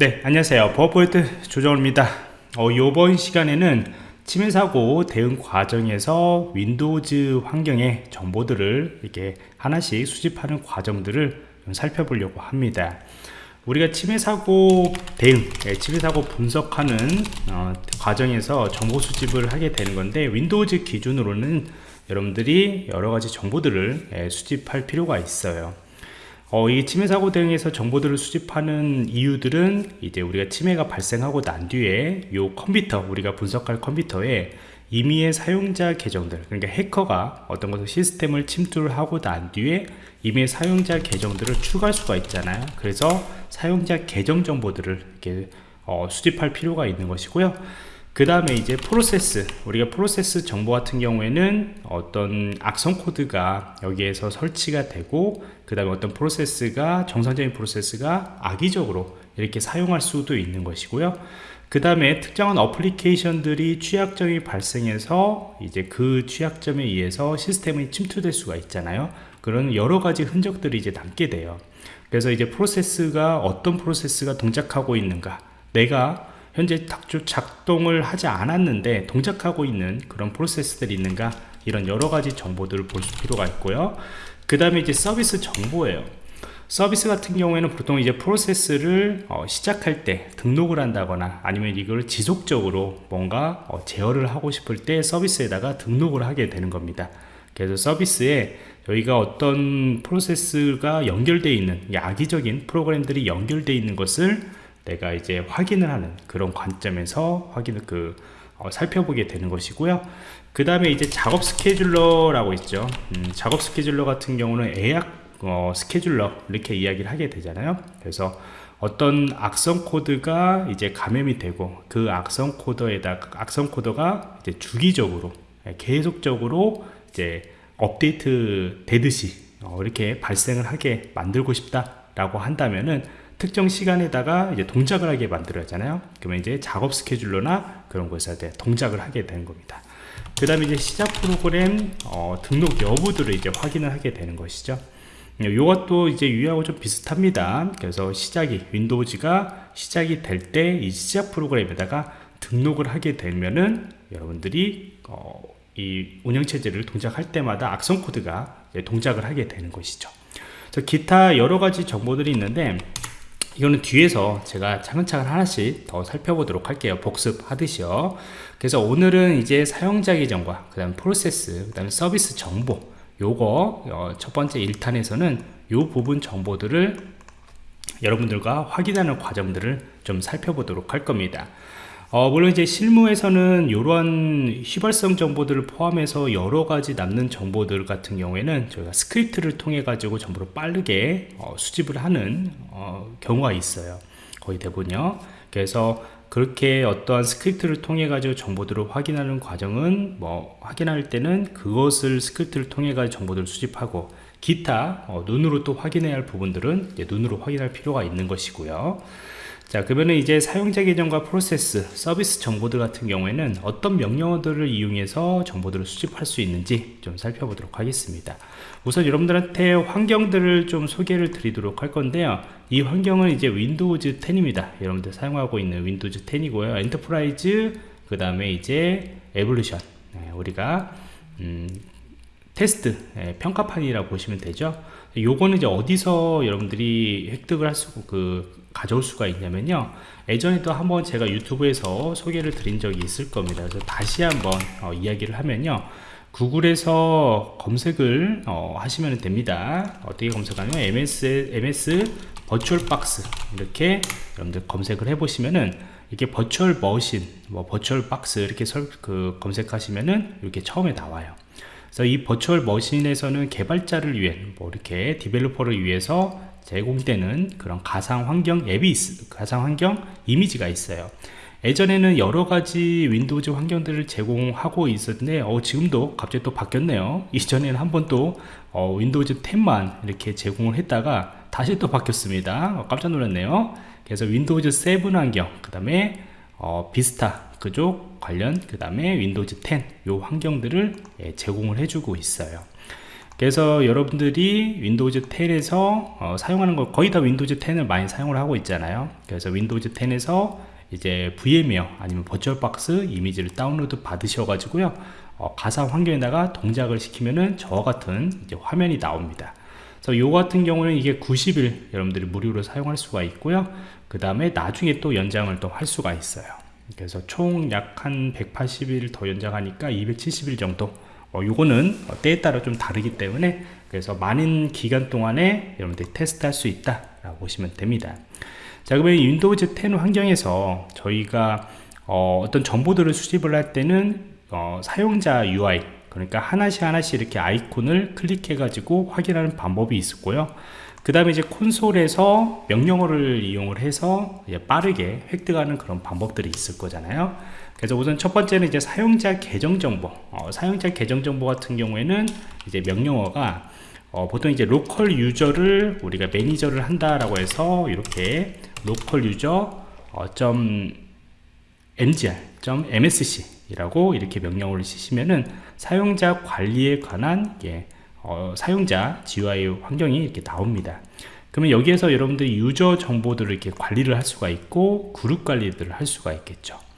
네 안녕하세요. 버퍼포인트 조정호입니다. 어, 이번 시간에는 침해사고 대응 과정에서 Windows 환경의 정보들을 이렇게 하나씩 수집하는 과정들을 살펴보려고 합니다. 우리가 침해사고 대응 예, 침해사고 분석하는 어, 과정에서 정보 수집을 하게 되는 건데 Windows 기준으로는 여러분들이 여러 가지 정보들을 예, 수집할 필요가 있어요 어, 이 침해 사고 대응에서 정보들을 수집하는 이유들은 이제 우리가 침해가 발생하고 난 뒤에 요 컴퓨터 우리가 분석할 컴퓨터에 임의의 사용자 계정들 그러니까 해커가 어떤 것을 시스템을 침투를 하고 난 뒤에 임의의 사용자 계정들을 추가할 수가 있잖아요. 그래서 사용자 계정 정보들을 이렇게 어, 수집할 필요가 있는 것이고요 그 다음에 이제 프로세스 우리가 프로세스 정보 같은 경우에는 어떤 악성 코드가 여기에서 설치가 되고 그 다음에 어떤 프로세스가 정상적인 프로세스가 악의적으로 이렇게 사용할 수도 있는 것이고요. 그 다음에 특정한 어플리케이션들이 취약점이 발생해서 이제 그 취약점에 의해서 시스템이 침투될 수가 있잖아요. 그런 여러 가지 흔적들이 이제 남게 돼요. 그래서 이제 프로세스가 어떤 프로세스가 동작하고 있는가 내가 현재 작동을 하지 않았는데 동작하고 있는 그런 프로세스들이 있는가? 이런 여러가지 정보들을 볼 필요가 있고요. 그 다음에 이제 서비스 정보예요. 서비스 같은 경우에는 보통 이제 프로세스를 어, 시작할 때 등록을 한다거나 아니면 이걸 지속적으로 뭔가 어, 제어를 하고 싶을 때 서비스에다가 등록을 하게 되는 겁니다. 그래서 서비스에 저희가 어떤 프로세스가 연결되어 있는 악의적인 프로그램들이 연결되어 있는 것을 내가 이제 확인을 하는 그런 관점에서 확인을 그 어, 살펴보게 되는 것이고요. 그 다음에 이제 작업 스케줄러라고 있죠. 음, 작업 스케줄러 같은 경우는 예약 어, 스케줄러 이렇게 이야기를 하게 되잖아요. 그래서 어떤 악성 코드가 이제 감염이 되고 그 악성 코드에다 악성 코드가 이제 주기적으로 예, 계속적으로 이제 업데이트 되듯이 어, 이렇게 발생을 하게 만들고 싶다 라고 한다면은 특정 시간에다가 이제 동작을 하게 만들어잖아요. 그러면 이제 작업 스케줄러나 그런 것에 대해 동작을 하게 되는 겁니다. 그 다음에 이제 시작 프로그램 어, 등록 여부들을 이제 확인을 하게 되는 것이죠. 이것도 이제 유의하고 좀 비슷합니다. 그래서 시작이 윈도우즈가 시작이 될 때 이 시작 프로그램에다가 등록을 하게 되면은 여러분들이 어, 이 운영체제를 동작할 때마다 악성 코드가 동작을 하게 되는 것이죠. 기타 여러 가지 정보들이 있는데 이거는 뒤에서 제가 차근차근 하나씩 더 살펴보도록 할게요. 복습하듯이요. 그래서 오늘은 이제 사용자 계정과 그 다음 프로세스 그 다음에 서비스 정보 요거 어, 첫 번째 1탄에서는 요 부분 정보들을 여러분들과 확인하는 과정들을 좀 살펴보도록 할 겁니다 어, 물론 이제 실무에서는 이러한 휘발성 정보들을 포함해서 여러 가지 남는 정보들 같은 경우에는 저희가 스크립트를 통해 가지고 전부를 빠르게 어, 수집을 하는 어, 경우가 있어요. 거의 대부분요. 그래서 그렇게 어떠한 스크립트를 통해 가지고 정보들을 확인하는 과정은 뭐 확인할 때는 그것을 스크립트를 통해 가지고 정보들을 수집하고 기타 어, 눈으로 또 확인해야 할 부분들은 눈으로 확인할 필요가 있는 것이고요 자 그러면 이제 사용자 계정과 프로세스 서비스 정보들 같은 경우에는 어떤 명령어들을 이용해서 정보들을 수집할 수 있는지 좀 살펴보도록 하겠습니다. 우선 여러분들한테 환경들을 좀 소개를 드리도록 할 건데요. 이 환경은 이제 Windows 10입니다. 여러분들 사용하고 있는 Windows 10이고요. Enterprise 그 다음에 이제 Evaluation. 네, 우리가 음, 테스트 네, 평가판이라고 보시면 되죠. 요거는 이제 어디서 여러분들이 획득을 할 수, 그, 가져올 수가 있냐면요. 예전에도 한번 제가 유튜브에서 소개를 드린 적이 있을 겁니다. 그래서 다시 한번 어, 이야기를 하면요. 구글에서 검색을 어, 하시면 됩니다. 어떻게 검색하면 MS, MS 버추얼 박스 이렇게 여러분들 검색을 해 보시면은 이렇게 virtual machine 뭐 VirtualBox 이렇게 설, 그 검색하시면은 이렇게 처음에 나와요. 그래서 이 virtual machine에서는 개발자를 위해 뭐 이렇게 developer를 위해서 제공되는 그런 가상 환경 앱이 있, 가상 환경 이미지가 있어요. 예전에는 여러 가지 Windows 환경들을 제공하고 있었는데 어, 지금도 갑자기 또 바뀌었네요. 이전에는 한 번 또 어, Windows 10만 이렇게 제공을 했다가 다시 또 바뀌었습니다. 어, 깜짝 놀랐네요. 그래서 Windows 7 환경 그 다음에 어, Vista 그쪽 관련 그 다음에 Windows 10 요 환경들을 예, 제공을 해주고 있어요 그래서 여러분들이 Windows 10에서 어, 사용하는 거 거의 다 Windows 10을 많이 사용을 하고 있잖아요. 그래서 Windows 10에서 이제 VMware 아니면 VirtualBox 이미지를 다운로드 받으셔 가지고요 어, 가상 환경에다가 동작을 시키면은 저와 같은 이제 화면이 나옵니다. 그래서 요 같은 경우는 이게 90일 여러분들이 무료로 사용할 수가 있고요. 그 다음에 나중에 또 연장을 또 할 수가 있어요. 그래서 총 약 한 180일 더 연장하니까 270일 정도 어, 요거는 때에 따라 좀 다르기 때문에 그래서 많은 기간 동안에 여러분들이 테스트 할 수 있다 라고 보시면 됩니다. 자 그러면 Windows 10 환경에서 저희가 어, 떤 정보들을 수집을 할 때는 어, 사용자 UI 그러니까 하나씩 하나씩 이렇게 아이콘을 클릭해 가지고 확인하는 방법이 있었고요. 그 다음에 이제 콘솔에서 명령어를 이용을 해서 빠르게 획득하는 그런 방법들이 있을 거잖아요 그래서 우선 첫 번째는 이제 사용자 계정 정보. 어, 사용자 계정 정보 같은 경우에는 이제 명령어가 어, 보통 이제 local user를 우리가 매니저를 한다라고 해서 이렇게 local user 어, 점 mgr 점 msc 이라고 이렇게 명령어를 쓰시면은 사용자 관리에 관한 예, 어, 사용자 GUI 환경이 이렇게 나옵니다. 그러면 여기에서 여러분들이 유저 정보들을 이렇게 관리를 할 수가 있고 그룹 관리들을 할 수가 있겠죠. 어,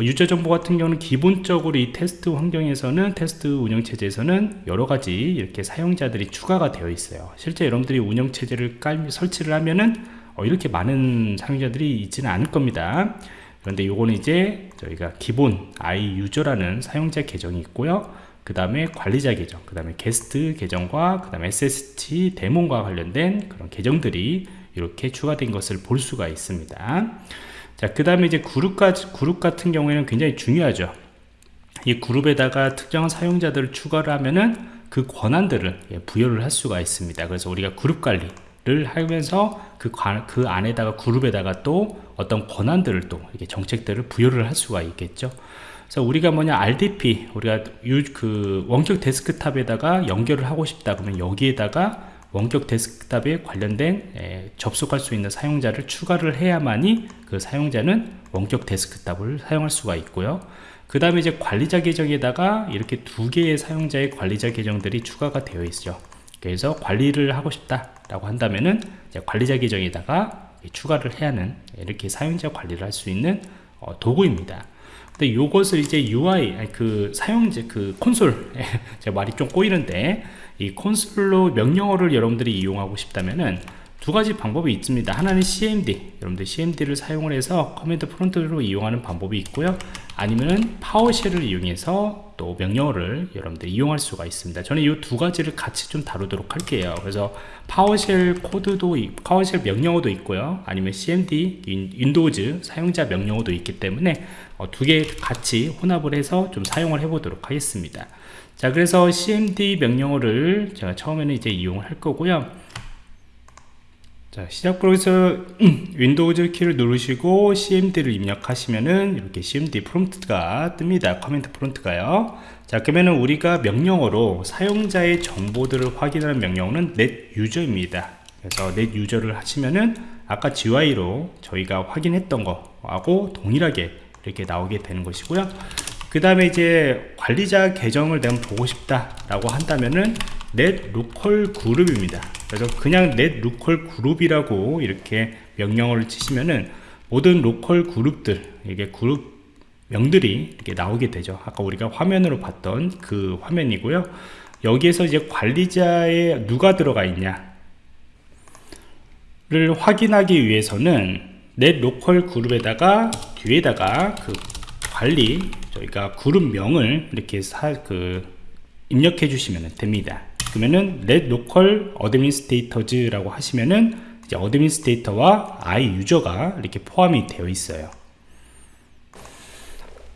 유저 정보 같은 경우는 기본적으로 이 테스트 환경에서는 테스트 운영체제에서는 여러 가지 이렇게 사용자들이 추가가 되어 있어요. 실제 여러분들이 운영체제를 깔, 설치를 하면은 어, 이렇게 많은 사용자들이 있지는 않을 겁니다. 그런데 요거는 이제 저희가 기본 i 유저라는 사용자 계정이 있고요. 그 다음에 관리자 계정 그 다음에 게스트 계정과 그 다음에 SST 데몬과 관련된 그런 계정들이 이렇게 추가된 것을 볼 수가 있습니다 자, 그 다음에 이제 그룹과, 그룹 같은 경우에는 굉장히 중요하죠. 이 그룹에다가 특정한 사용자들을 추가를 하면은 그 권한들을 예, 부여를 할 수가 있습니다. 그래서 우리가 그룹 관리 를 하면서 그, 관, 그 안에다가 그룹에다가 또 어떤 권한들을 또 이렇게 정책들을 부여를 할 수가 있겠죠. 그래서 우리가 뭐냐 RDP 우리가 유, 그 원격 데스크탑에다가 연결을 하고 싶다 그러면 여기에다가 원격 데스크탑에 관련된 에, 접속할 수 있는 사용자를 추가를 해야만이 그 사용자는 원격 데스크탑을 사용할 수가 있고요. 그 다음에 이제 관리자 계정에다가 이렇게 두 개의 사용자의 관리자 계정들이 추가가 되어 있죠. 그래서 관리를 하고 싶다 라고 한다면은 관리자 계정에다가 추가를 해야 하는 이렇게 사용자 관리를 할 수 있는 어, 도구입니다. 근데 이것을 이제 UI 그 사용자 그 콘솔 제가 말이 좀 꼬이는데 이 콘솔로 명령어를 여러분들이 이용하고 싶다면은 두 가지 방법이 있습니다. 하나는 CMD 여러분들 CMD를 사용을 해서 command prompt로 이용하는 방법이 있고요. 아니면은 PowerShell을 이용해서 또 명령어를 여러분들 이용할 수가 있습니다. 저는 이 두 가지를 같이 좀 다루도록 할게요. 그래서 PowerShell 코드도 PowerShell 명령어도 있고요. 아니면 CMD Windows 사용자 명령어도 있기 때문에 어, 두개 같이 혼합을 해서 좀 사용을 해 보도록 하겠습니다 자 그래서 cmd 명령어를 제가 처음에는 이제 이용을 할 거고요. 자 시작 프로에서 Windows 키를 누르시고 cmd를 입력하시면은 이렇게 cmd prompt가 뜹니다. command prompt가요. 자 그러면은 우리가 명령어로 사용자의 정보들을 확인하는 명령어는 net user입니다. 그래서 net 유저를 하시면은 아까 GUI로 저희가 확인했던 거하고 동일하게 이렇게 나오게 되는 것이고요 그 다음에 이제 관리자 계정을 내가 보고 싶다 라고 한다면은 net local 그룹입니다. 그래서 그냥 net local 그룹이라고 이렇게 명령어를 치시면은 모든 로컬 그룹들 이게 그룹 명들이 이렇게 나오게 되죠. 아까 우리가 화면으로 봤던 그 화면이고요. 여기에서 이제 관리자에 누가 들어가 있냐? 를 확인하기 위해서는 net localgroup에다가 뒤에다가 그 관리 저희가 그룹명을 이렇게 사, 그 입력해 주시면 됩니다. 그러면은 net local administrators 라고 하시면은 이제 어드민스테이터와 i 유저가 이렇게 포함이 되어 있어요.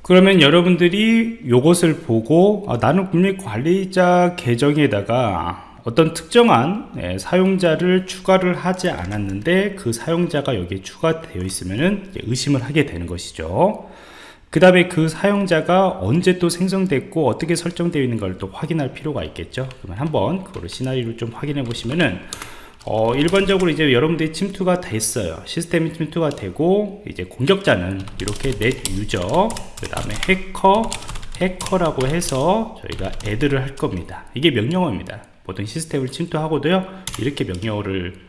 그러면 여러분들이 이것을 보고 아, 나는 분명히 관리자 계정에다가 어떤 특정한 예, 사용자를 추가를 하지 않았는데 그 사용자가 여기에 추가되어 있으면 의심을 하게 되는 것이죠 그 다음에 그 사용자가 언제 또 생성됐고 어떻게 설정되어 있는 걸 또 확인할 필요가 있겠죠. 그러면 한번 그거를 시나리오를 좀 확인해 보시면은 어, 일반적으로 이제 여러분들이 침투가 됐어요. 시스템이 침투가 되고 이제 공격자는 이렇게 넷 유저 그 다음에 해커 해커라고 해서 저희가 애드를 할 겁니다. 이게 명령어입니다. 보통 시스템을 침투하고도요 이렇게 명령어를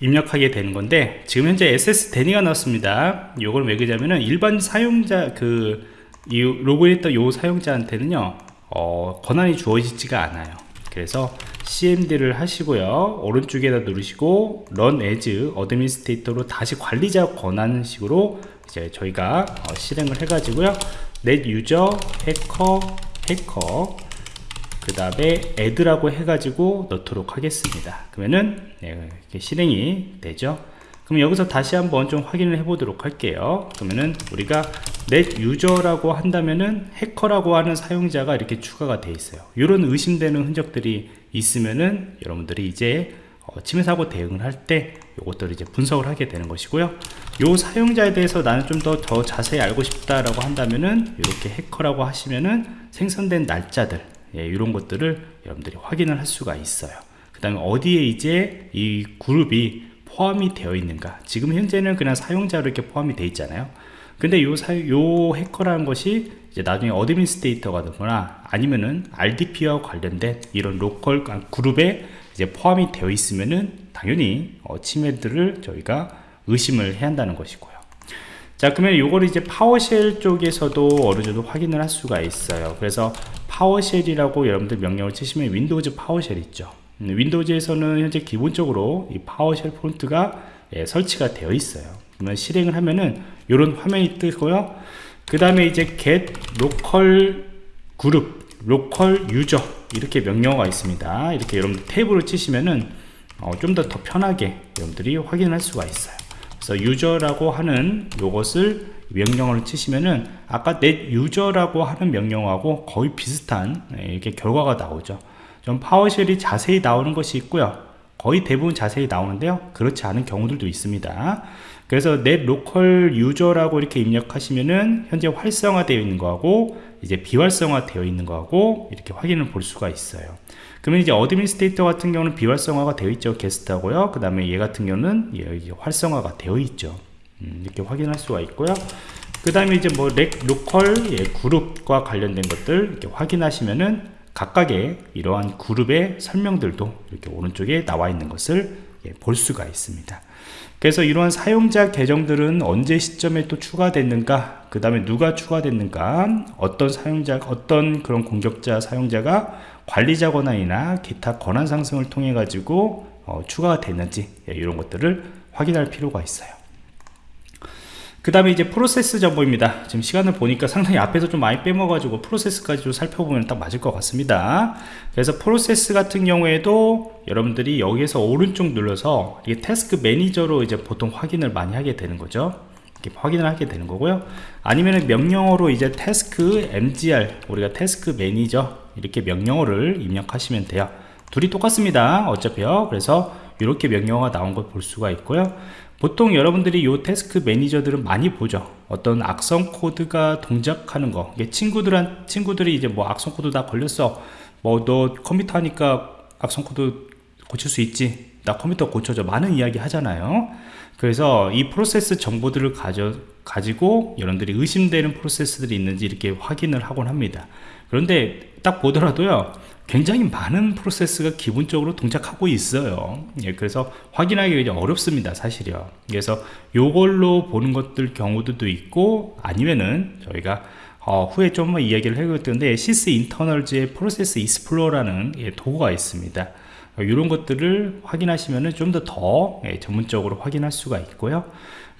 입력하게 되는 건데 지금 현재 SS 데니가 나왔습니다. 이걸 왜 그러냐면은 일반 사용자 그 이 로그인했던 요 사용자한테는요 어, 권한이 주어지지가 않아요. 그래서 CMD를 하시고요 오른쪽에다 누르시고 Run as Administrator로 다시 관리자 권한 식으로 이제 저희가 어, 실행을 해 가지고요 넷 유저 해커 해커 그 다음에 add라고 해가지고 넣도록 하겠습니다. 그러면은 네, 이렇게 실행이 되죠? 그럼 여기서 다시 한번 좀 확인을 해 보도록 할게요. 그러면은 우리가 넷 유저라고 한다면은 해커라고 하는 사용자가 이렇게 추가가 돼 있어요. 이런 의심되는 흔적들이 있으면은 여러분들이 이제 어, 침해 사고 대응을 할 때 이것들을 이제 분석을 하게 되는 것이고요. 요 사용자에 대해서 나는 좀 더 더 자세히 알고 싶다라고 한다면은 이렇게 해커라고 하시면은 생성된 날짜들 예, 이런 것들을 여러분들이 확인을 할 수가 있어요. 그 다음에 어디에 이제 이 그룹이 포함이 되어 있는가? 지금 현재는 그냥 사용자로 이렇게 포함이 되어 있잖아요. 근데 요, 사, 요 해커라는 것이 이제 나중에 administrator가 되거나 아니면은 RDP와 관련된 이런 local 아, 그룹에 이제 포함이 되어 있으면은 당연히 어, 침해들을 저희가 의심을 해야 한다는 것이고요 자 그러면 요걸 이제 PowerShell 쪽에서도 어느 정도 확인을 할 수가 있어요. 그래서 PowerShell이라고 여러분들 명령을 치시면 Windows PowerShell 있죠. 음, Windows에서는 현재 기본적으로 이 PowerShell 프롬프트가 예, 설치가 되어 있어요. 그러면 실행을 하면은 이런 화면이 뜨고요. 그 다음에 이제 get local 그룹 local user 이렇게 명령어가 있습니다. 이렇게 여러분들 탭으로 치시면은 어, 좀 더 더 편하게 여러분들이 확인할 수가 있어요 그래서 유저라고 하는 요것을 명령어를 치시면은 아까 net 유저라고 하는 명령어하고 거의 비슷한 예, 이렇게 결과가 나오죠. 좀 파워쉘이 자세히 나오는 것이 있고요. 거의 대부분 자세히 나오는데요. 그렇지 않은 경우들도 있습니다. 그래서 net local user라고 이렇게 입력하시면은 현재 활성화되어 있는 거하고 이제 비활성화 되어 있는 거하고 이렇게 확인을 볼 수가 있어요 그러면 이제 Administrator 같은 경우는 비활성화가 되어 있죠. 게스트하고요. 그 다음에 얘 같은 경우는 활성화가 되어 있죠. 음, 이렇게 확인할 수가 있고요. 그 다음에 이제 뭐 get, local 예, group과 관련된 것들 이렇게 확인하시면은 각각의 이러한 그룹의 설명들도 이렇게 오른쪽에 나와 있는 것을 예, 볼 수가 있습니다. 그래서 이러한 사용자 계정들은 언제 시점에 또 추가됐는가 그 다음에 누가 추가됐는가 어떤 사용자 어떤 그런 공격자 사용자가 관리자 권한이나 기타 권한 상승을 통해 가지고 어, 추가가 됐는지 예, 이런 것들을 확인할 필요가 있어요. 그 다음에 이제 프로세스 정보입니다. 지금 시간을 보니까 상당히 앞에서 좀 많이 빼먹어가지고 프로세스까지 좀 살펴보면 딱 맞을 것 같습니다. 그래서 프로세스 같은 경우에도 여러분들이 여기에서 오른쪽 눌러서 이게 task manager로 이제 보통 확인을 많이 하게 되는 거죠. 이렇게 확인을 하게 되는 거고요. 아니면 명령어로 이제 task mgr 우리가 task manager 이렇게 명령어를 입력하시면 돼요. 둘이 똑같습니다. 어차피요. 그래서 이렇게 명령어가 나온 걸 볼 수가 있고요. 보통 여러분들이 이 task manager들은 많이 보죠. 어떤 악성 코드가 동작하는 거. 친구들한 친구들이 이제 뭐 악성 코드 다 걸렸어. 뭐 너 컴퓨터 하니까 악성 코드 고칠 수 있지. 나 컴퓨터 고쳐줘. 많은 이야기 하잖아요. 그래서 이 프로세스 정보들을 가져, 가지고 여러분들이 의심되는 프로세스들이 있는지 이렇게 확인을 하곤 합니다 그런데 딱 보더라도요 굉장히 많은 프로세스가 기본적으로 동작하고 있어요. 예, 그래서 확인하기 어렵습니다 사실이요. 그래서 요걸로 보는 것들 경우도 있고 아니면은 저희가 어, 후에 좀 이야기를 해볼 텐데 Sysinternals의 Process Explorer라는 예, 도구가 있습니다. 이런 것들을 확인하시면 좀 더더 더, 예, 전문적으로 확인할 수가 있고요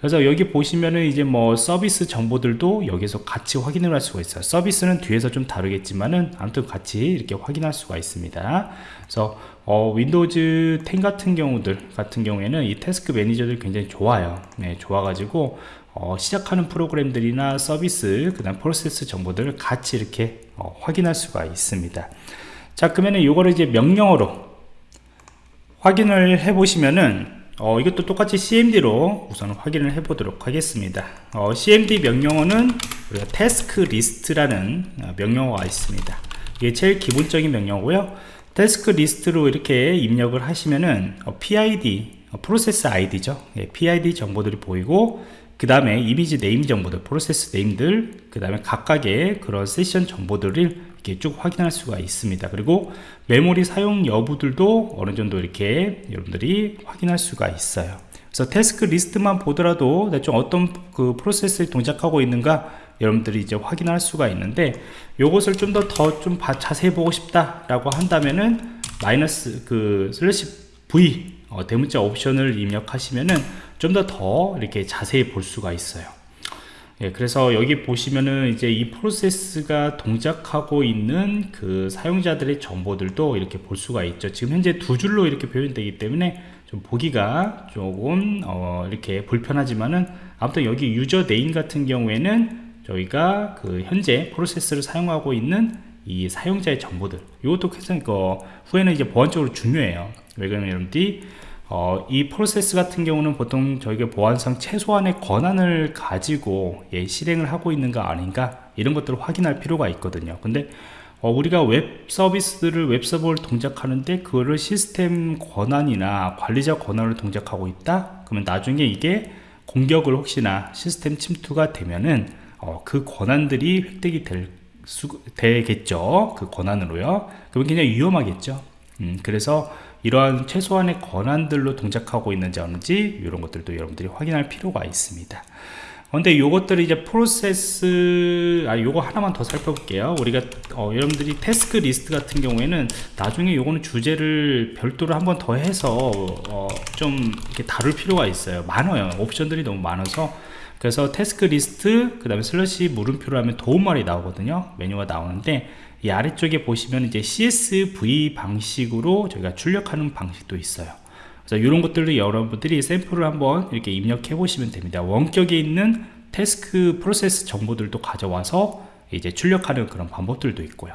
그래서 여기 보시면은 이제 뭐 서비스 정보들도 여기서 같이 확인을 할 수가 있어요. 서비스는 뒤에서 좀 다루겠지만은 아무튼 같이 이렇게 확인할 수가 있습니다. 그래서 어, Windows 10 같은 경우들 같은 경우에는 이 task manager들 굉장히 좋아요. 네, 좋아가지고 어, 시작하는 프로그램들이나 서비스 그 다음 프로세스 정보들을 같이 이렇게 어, 확인할 수가 있습니다. 자 그러면은 이거를 이제 명령어로 확인을 해 보시면은 어, 이것도 똑같이 CMD로 우선 확인을 해 보도록 하겠습니다. 어, CMD 명령어는 우리가 tasklist라는 어, 명령어가 있습니다. 이게 제일 기본적인 명령어고요. tasklist로 이렇게 입력을 하시면은 어, PID 어, 프로세스 예, PID 정보들이 보이고 그 다음에 image name 정보들 process name들 그 다음에 각각의 그런 세션 정보들을 이렇게 쭉 확인할 수가 있습니다. 그리고 메모리 사용 여부들도 어느 정도 이렇게 여러분들이 확인할 수가 있어요. 그래서 tasklist만 보더라도 대충 어떤 그 프로세스를 동작하고 있는가 여러분들이 이제 확인할 수가 있는데 이것을 좀 더 더좀 자세히 보고 싶다 라고 한다면은 마이너스 그 슬래시 v 어, 대문자 옵션을 입력하시면은 좀 더 더 이렇게 자세히 볼 수가 있어요. 예, 그래서 여기 보시면은 이제 이 프로세스가 동작하고 있는 그 사용자들의 정보들도 이렇게 볼 수가 있죠. 지금 현재 두 줄로 이렇게 표현되기 때문에 좀 보기가 조금 어, 이렇게 불편하지만은 아무튼 여기 user name 같은 경우에는 저희가 그 현재 프로세스를 사용하고 있는 이 사용자의 정보들 이것도 굉장히 그 후에는 이제 보안적으로 중요해요. 왜 그러면 여러분들이 어, 이 프로세스 같은 경우는 보통 저희가 보안상 최소한의 권한을 가지고 예, 실행을 하고 있는가 아닌가? 이런 것들을 확인할 필요가 있거든요. 근데 어, 우리가 웹 서비스를 웹 서버를 동작하는데 그거를 시스템 권한이나 관리자 권한을 동작하고 있다? 그러면 나중에 이게 공격을 혹시나 시스템 침투가 되면은 어, 그 권한들이 획득이 될 수, 되겠죠? 그 권한으로요. 그러면 굉장히 위험하겠죠? 음, 그래서 이러한 최소한의 권한들로 동작하고 있는지 아닌지 이런 것들도 여러분들이 확인할 필요가 있습니다. 근데 요것들이 이제 프로세스 아 요거 하나만 더 살펴볼게요. 우리가 어, 여러분들이 태스크 리스트 같은 경우에는 나중에 요거는 주제를 별도로 한번 더 해서 어, 좀 이렇게 다룰 필요가 있어요. 많아요. 옵션들이 너무 많아서 그래서 태스크 리스트 그 다음에 슬러시 물음표로 하면 도움말이 나오거든요. 메뉴가 나오는데 이 아래쪽에 보시면 이제 CSV 방식으로 저희가 출력하는 방식도 있어요. 그래서 이런 것들을 여러분들이 샘플을 한번 이렇게 입력해 보시면 됩니다. 원격에 있는 태스크 프로세스 정보들도 가져와서 이제 출력하는 그런 방법들도 있고요.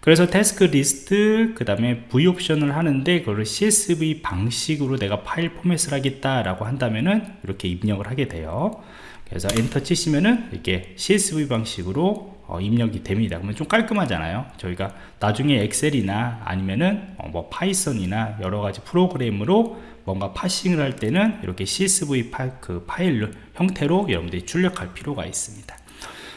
그래서 tasklist 그 다음에 V 옵션을 하는데 그걸 CSV 방식으로 내가 파일 포맷을 하겠다 라고 한다면은 이렇게 입력을 하게 돼요 그래서 엔터 치시면은 이렇게 CSV 방식으로 어, 입력이 됩니다. 그러면 좀 깔끔하잖아요. 저희가 나중에 Excel이나 아니면은 어, 뭐 Python이나 여러가지 프로그램으로 뭔가 parsing을 할 때는 이렇게 CSV 파, 그 파일 형태로 여러분들이 출력할 필요가 있습니다.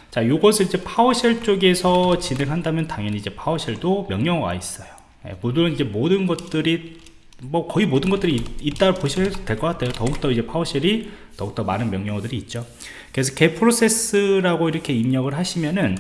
자 요것을 이제 PowerShell 쪽에서 진행한다면 당연히 이제 PowerShell도 명령어가 있어요. 예, 모든 이제 모든 것들이 뭐 거의 모든 것들이 있다 보셔도 될것 같아요. 더욱더 이제 PowerShell이 더욱더 많은 명령어들이 있죠. 그래서 get process라고 이렇게 입력을 하시면은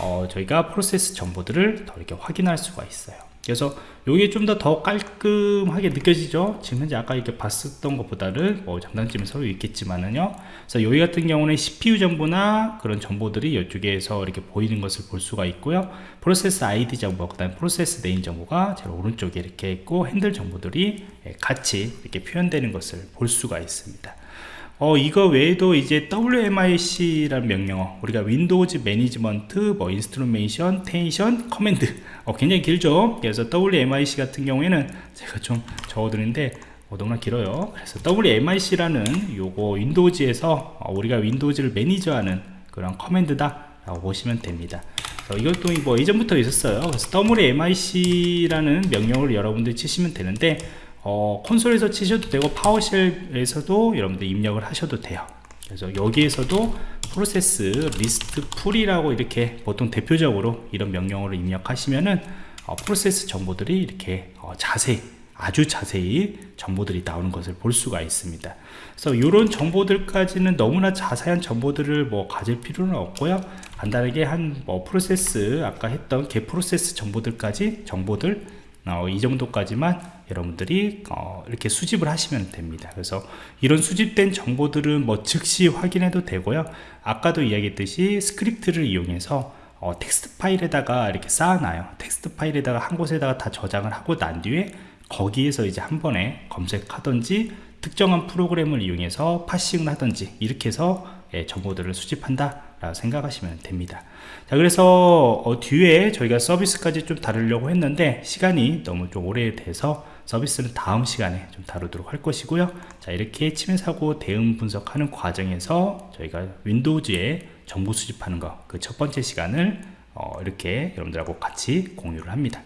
어, 저희가 프로세스 정보들을 더 이렇게 확인할 수가 있어요 그래서 이게 좀 더 더 깔끔하게 느껴지죠? 지금 현재 아까 이렇게 봤었던 것보다는 뭐 장단점이 서로 있겠지만은요. 그래서 여기 같은 경우는 CPU 정보나 그런 정보들이 이쪽에서 이렇게 보이는 것을 볼 수가 있고요. 프로세스 ID 정보 그 다음에 프로세스 name 정보가 제일 오른쪽에 이렇게 있고 핸들 정보들이 같이 이렇게 표현되는 것을 볼 수가 있습니다 어, 이거 외에도 이제 WMIC라는 명령어 우리가 Windows Management 뭐 Instrumentation tation Command 어, 굉장히 길죠? 그래서 WMIC 같은 경우에는 제가 좀 적어드는데 어, 너무나 길어요. 그래서 WMIC라는 요거 Windows에서 어, 우리가 Windows를 매니저하는 그런 command다 라고 보시면 됩니다. 이것도 뭐 이전부터 있었어요. 그래서 WMIC라는 명령을 여러분들이 치시면 되는데 어, 콘솔에서 치셔도 되고 PowerShell에서도 여러분들 입력을 하셔도 돼요. 그래서 여기에서도 process list full이라고 이렇게 보통 대표적으로 이런 명령어를 입력하시면은 어, 프로세스 정보들이 이렇게 어, 자세히 아주 자세히 정보들이 나오는 것을 볼 수가 있습니다. 그래서 이런 정보들까지는 너무나 자세한 정보들을 뭐 가질 필요는 없고요. 간단하게 한 뭐 프로세스 아까 했던 get process 정보들까지 정보들 어, 이 정도까지만 여러분들이 어, 이렇게 수집을 하시면 됩니다. 그래서 이런 수집된 정보들은 뭐 즉시 확인해도 되고요. 아까도 이야기했듯이 스크립트를 이용해서 어, 텍스트 파일에다가 이렇게 쌓아놔요. 텍스트 파일에다가 한 곳에다가 다 저장을 하고 난 뒤에 거기에서 이제 한 번에 검색하든지 특정한 프로그램을 이용해서 parsing을 하든지 이렇게 해서 예, 정보들을 수집한다 라고 생각하시면 됩니다. 자 그래서 어, 뒤에 저희가 서비스까지 좀 다루려고 했는데 시간이 너무 좀 오래돼서 서비스는 다음 시간에 좀 다루도록 할 것이고요. 자 이렇게 침해 사고 대응 분석하는 과정에서 저희가 Windows에 정보 수집하는 거 그 첫 번째 시간을 어, 이렇게 여러분들하고 같이 공유를 합니다